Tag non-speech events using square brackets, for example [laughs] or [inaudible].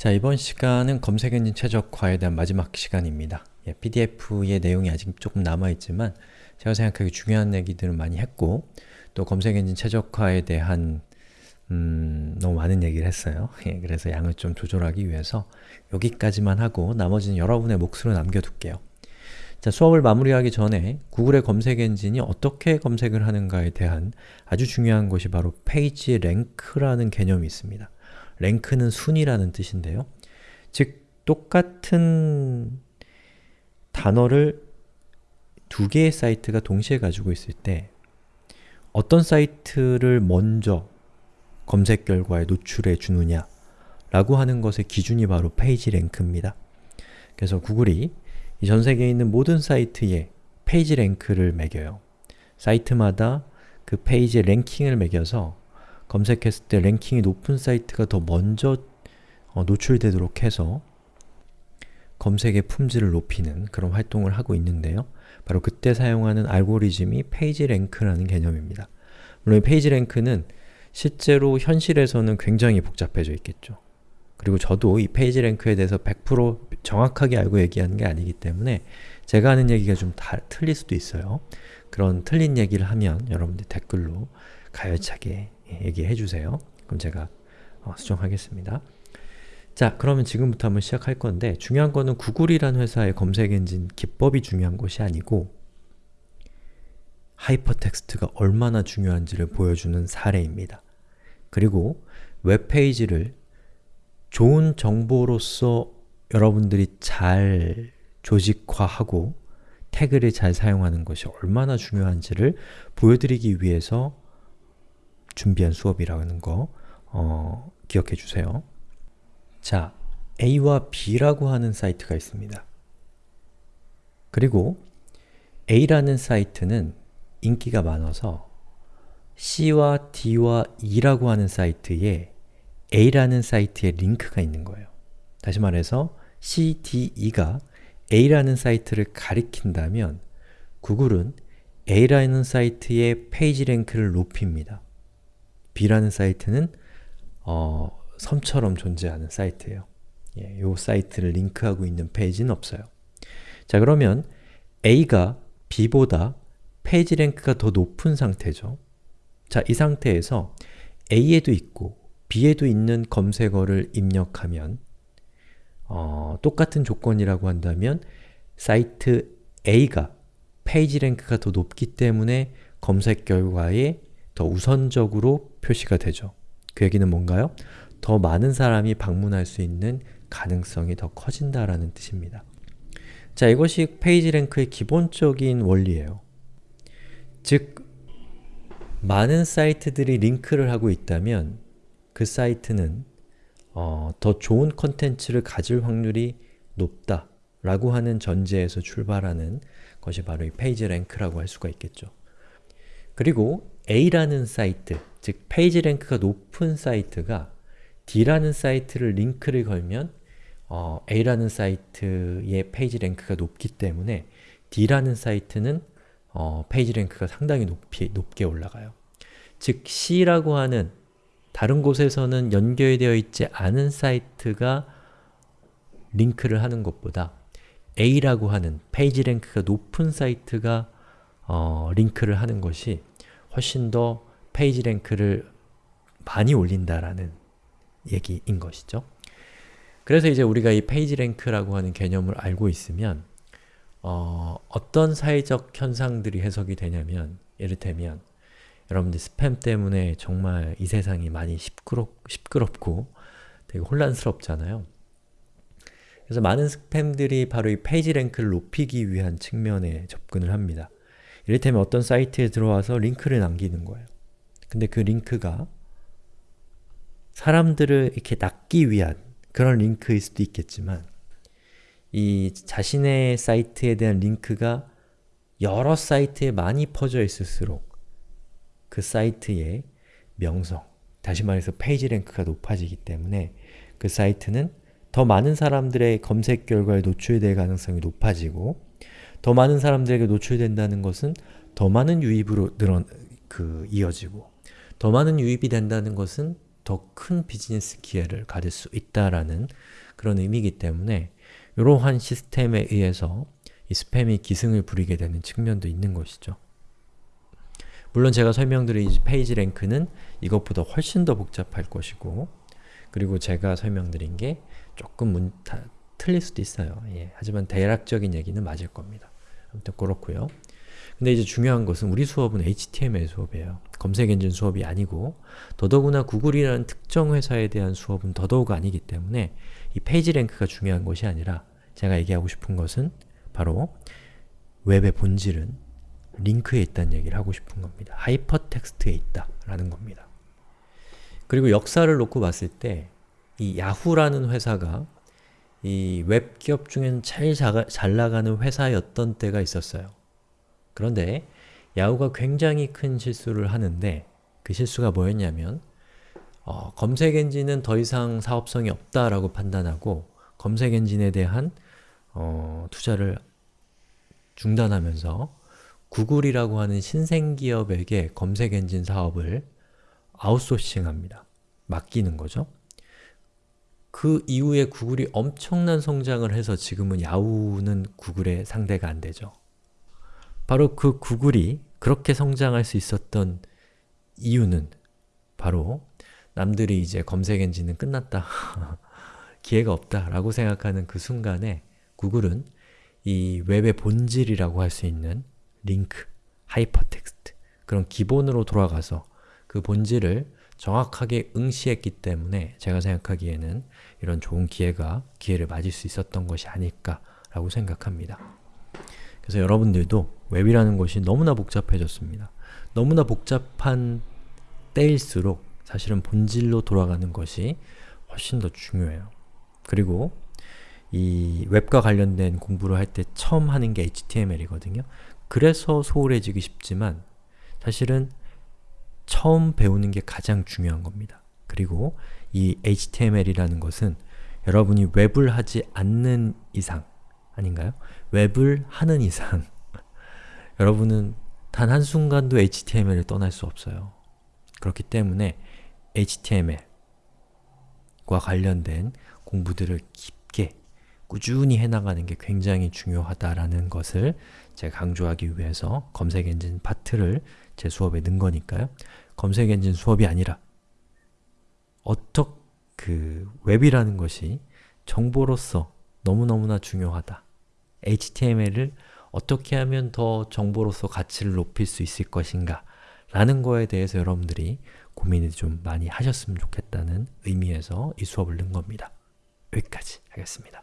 자, 이번 시간은 검색 엔진 최적화에 대한 마지막 시간입니다. 예, PDF의 내용이 아직 조금 남아있지만 제가 생각하기 중요한 얘기들을 많이 했고 또 검색 엔진 최적화에 대한 음, 너무 많은 얘기를 했어요. [laughs] 예, 그래서 양을 좀 조절하기 위해서 여기까지만 하고 나머지는 여러분의 몫으로 남겨둘게요. 자, 수업을 마무리하기 전에 구글의 검색 엔진이 어떻게 검색을 하는가에 대한 아주 중요한 것이 바로 page rank라는 개념이 있습니다. rank는 순위라는 뜻인데요. 즉, 똑같은 단어를 두 개의 사이트가 동시에 가지고 있을 때 어떤 사이트를 먼저 검색 결과에 노출해 주느냐 라고 하는 것의 기준이 바로 page rank입니다. 그래서 구글이 전 세계에 있는 모든 사이트에 page rank를 매겨요. 사이트마다 그 페이지 랭킹을 매겨서 검색했을 때 랭킹이 높은 사이트가 더 먼저 어, 노출되도록 해서 검색의 품질을 높이는 그런 활동을 하고 있는데요. 바로 그때 사용하는 알고리즘이 page rank라는 개념입니다. 물론 page rank는 실제로 현실에서는 굉장히 복잡해져 있겠죠. 그리고 저도 이 page rank에 대해서 100% 정확하게 알고 얘기하는 게 아니기 때문에 제가 하는 얘기가 좀 다, 틀릴 수도 있어요. 그런 틀린 얘기를 하면 여러분들 댓글로 가열차게 얘기해 주세요. 그럼 제가 어, 수정하겠습니다. 자, 그러면 지금부터 한번 시작할 건데 중요한 거는 구글이라는 회사의 검색 엔진 기법이 중요한 것이 아니고 하이퍼텍스트가 얼마나 중요한지를 보여주는 사례입니다. 그리고 웹페이지를 좋은 정보로서 여러분들이 잘 조직화하고 태그를 잘 사용하는 것이 얼마나 중요한지를 보여드리기 위해서 준비한 수업이라는 거 어, 기억해 주세요. 자, A와 B라고 하는 사이트가 있습니다. 그리고 A라는 사이트는 인기가 많아서 C와 D와 E라고 하는 사이트에 A라는 사이트에 링크가 있는 거예요. 다시 말해서 C, D, E가 A라는 사이트를 가리킨다면 구글은 A라는 사이트의 page rank를 높입니다. B라는 사이트는 어, 섬처럼 존재하는 사이트예요. 예, 이 사이트를 링크하고 있는 페이지는 없어요. 자 그러면 A가 B보다 page rank가 더 높은 상태죠. 자, 이 상태에서 A에도 있고 B에도 있는 검색어를 입력하면 어, 똑같은 조건이라고 한다면 사이트 A가 page rank가 더 높기 때문에 검색 결과에 더 우선적으로 표시가 되죠. 그 얘기는 뭔가요? 더 많은 사람이 방문할 수 있는 가능성이 더 커진다라는 뜻입니다. 자, 이것이 page rank의 기본적인 원리예요. 즉, 많은 사이트들이 링크를 하고 있다면 그 사이트는 어, 더 좋은 컨텐츠를 가질 확률이 높다 라고 하는 전제에서 출발하는 것이 바로 이 page rank라고 할 수가 있겠죠. 그리고 A라는 사이트, 즉 page rank가 높은 사이트가 D라는 사이트를 링크를 걸면 어, A라는 사이트의 page rank가 높기 때문에 D라는 사이트는 어, page rank가 상당히 높이, 높게 올라가요. 즉 C라고 하는 다른 곳에서는 연결되어 있지 않은 사이트가 링크를 하는 것보다 A라고 하는 page rank가 높은 사이트가 어, 링크를 하는 것이 훨씬 더 page rank를 많이 올린다라는 얘기인 것이죠. 그래서 이제 우리가 이 page rank라고 하는 개념을 알고 있으면 어, 어떤 사회적 현상들이 해석이 되냐면 예를테면 여러분들 스팸 때문에 정말 이 세상이 많이 시끄럽, 시끄럽고 되게 혼란스럽잖아요. 그래서 많은 스팸들이 바로 이 page rank를 높이기 위한 측면에 접근을 합니다. 이를테면 어떤 사이트에 들어와서 링크를 남기는 거예요. 근데 그 링크가 사람들을 이렇게 낚기 위한 그런 링크일 수도 있겠지만 이 자신의 사이트에 대한 링크가 여러 사이트에 많이 퍼져 있을수록 그 사이트의 명성, 다시 말해서 page rank가 높아지기 때문에 그 사이트는 더 많은 사람들의 검색 결과에 노출될 가능성이 높아지고 더 많은 사람들에게 노출된다는 것은 더 많은 유입으로 늘어, 그, 이어지고 더 많은 유입이 된다는 것은 더 큰 비즈니스 기회를 가질 수 있다라는 그런 의미이기 때문에 이러한 시스템에 의해서 이 스팸이 기승을 부리게 되는 측면도 있는 것이죠. 물론 제가 설명드린 이 page rank는 이것보다 훨씬 더 복잡할 것이고 그리고 제가 설명드린 게 조금 문, 다, 틀릴 수도 있어요. 예, 하지만 대략적인 얘기는 맞을 겁니다. 아무튼 그렇고요. 근데 이제 중요한 것은 우리 수업은 HTML 수업이에요. 검색 엔진 수업이 아니고 더더구나 구글이라는 특정 회사에 대한 수업은 더더욱 아니기 때문에 이 page rank가 중요한 것이 아니라 제가 얘기하고 싶은 것은 바로 웹의 본질은 링크에 있다는 얘기를 하고 싶은 겁니다. 하이퍼텍스트에 있다 라는 겁니다. 그리고 역사를 놓고 봤을 때 이 야후라는 회사가 이 웹 기업 중에는 제일 자, 잘 나가는 회사였던 때가 있었어요. 그런데 야후가 굉장히 큰 실수를 하는데 그 실수가 뭐였냐면 어, 검색 엔진은 더 이상 사업성이 없다라고 판단하고 검색 엔진에 대한 어, 투자를 중단하면서 구글이라고 하는 신생기업에게 검색 엔진 사업을 아웃소싱합니다. 맡기는 거죠. 그 이후에 구글이 엄청난 성장을 해서 지금은 야후는 구글의 상대가 안 되죠. 바로 그 구글이 그렇게 성장할 수 있었던 이유는 바로 남들이 이제 검색 엔진은 끝났다, [laughs] 기회가 없다 라고 생각하는 그 순간에 구글은 이 웹의 본질이라고 할 수 있는 링크, 하이퍼텍스트 그런 기본으로 돌아가서 그 본질을 정확하게 응시했기 때문에 제가 생각하기에는 이런 좋은 기회가 기회를 맞을 수 있었던 것이 아닐까라고 생각합니다. 그래서 여러분들도 웹이라는 것이 너무나 복잡해졌습니다. 너무나 복잡한 때일수록 사실은 본질로 돌아가는 것이 훨씬 더 중요해요. 그리고 이 웹과 관련된 공부를 할 때 처음 하는 게 HTML이거든요. 그래서 소홀해지기 쉽지만 사실은 처음 배우는 게 가장 중요한 겁니다. 그리고 이 HTML이라는 것은 여러분이 웹을 하지 않는 이상 아닌가요? 웹을 하는 이상 [laughs] 여러분은 단 한순간도 HTML을 떠날 수 없어요. 그렇기 때문에 HTML과 관련된 공부들을 깊게 꾸준히 해나가는 게 굉장히 중요하다라는 것을 제가 강조하기 위해서 검색 엔진 파트를 제 수업에 넣은 거니까요. 검색 엔진 수업이 아니라 어떻게 그 웹이라는 것이 정보로서 너무너무나 중요하다. HTML을 어떻게 하면 더 정보로서 가치를 높일 수 있을 것인가 라는 거에 대해서 여러분들이 고민을 좀 많이 하셨으면 좋겠다는 의미에서 이 수업을 넣은 겁니다. 여기까지 하겠습니다.